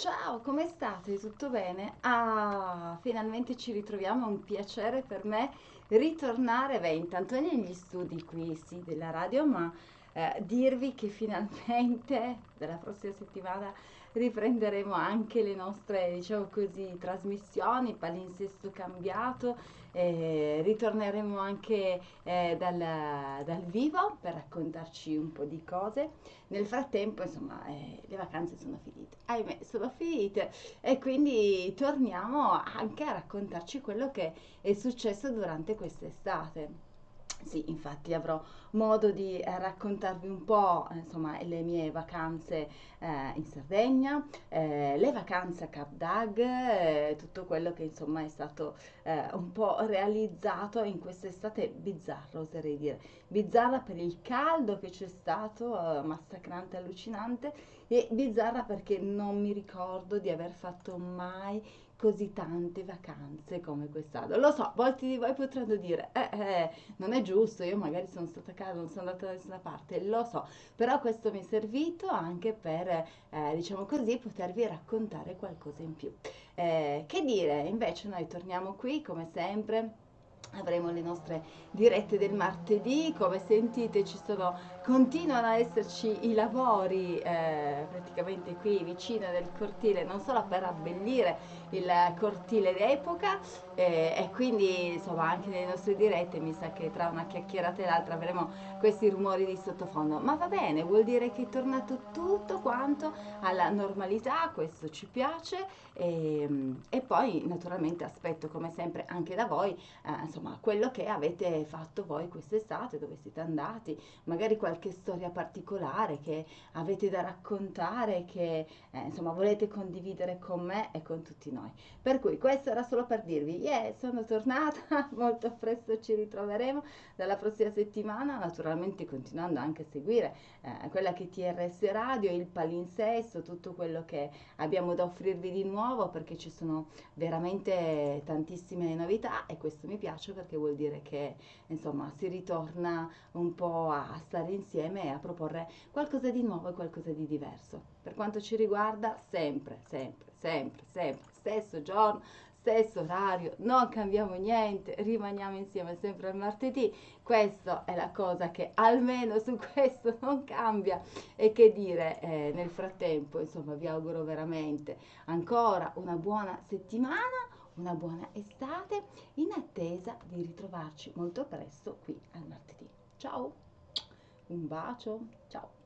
Ciao, come state? Tutto bene? Ah, finalmente ci ritroviamo, è un piacere per me ritornare, beh, intanto negli studi qui, sì, della radio, ma eh, dirvi che finalmente dalla prossima settimana riprenderemo anche le nostre, diciamo così, trasmissioni, palinsesto cambiato, eh, ritorneremo anche eh, dal, dal, vivo per raccontarci un po' di cose. Nel frattempo, insomma, eh, le vacanze sono finite, ahimè, sono finite e quindi torniamo anche a raccontarci quello che è successo durante quest'estate. Sì, infatti avrò modo di eh, raccontarvi un po', eh, insomma, le mie vacanze eh, in Sardegna, eh, le vacanze a Cap Dag, eh, tutto quello che insomma è stato eh, un po' realizzato in quest'estate bizzarra, oserei dire. Bizzarra per il caldo che c'è stato, massacrante, allucinante, e bizzarra perché non mi ricordo di aver fatto mai così tante vacanze come quest'anno. Lo so, molti di voi potranno dire, eh, eh, non è giusto, io magari sono stata a casa, non sono andata da nessuna parte, lo so, però questo mi è servito anche per, eh, diciamo così, potervi raccontare qualcosa in più. Eh, che dire, invece noi torniamo qui come sempre avremo le nostre dirette del martedì. Come sentite ci sono continuano ad esserci i lavori eh, praticamente qui vicino del cortile non solo per abbellire il cortile d'epoca eh, e quindi insomma anche nelle nostre dirette mi sa che tra una chiacchierata e l'altra avremo questi rumori di sottofondo. Ma va bene vuol dire che è tornato tutto quanto alla normalità questo ci piace e, e poi naturalmente aspetto come sempre anche da voi eh, insomma quello che avete fatto voi quest'estate dove siete andati magari qualche storia particolare che avete da raccontare che eh, insomma volete condividere con me e con tutti noi. Per cui questo era solo per dirvi, yeah, sono tornata, molto presto ci ritroveremo dalla prossima settimana, naturalmente continuando anche a seguire eh, quella che TRS Radio, il palinsesto, tutto quello che abbiamo da offrirvi di nuovo perché ci sono veramente tantissime novità e questo mi piace perché vuol dire che insomma si ritorna un po' a stare insieme e a proporre qualcosa di nuovo e qualcosa di diverso. Per quanto ci riguarda, sempre, sempre, sempre, sempre, stesso giorno, stesso orario, non cambiamo niente, rimaniamo insieme sempre al martedì. Questa è la cosa che almeno su questo non cambia. E che dire, eh, nel frattempo, insomma, vi auguro veramente ancora una buona settimana, una buona estate, in attesa di ritrovarci molto presto qui al martedì. Ciao, un bacio, ciao.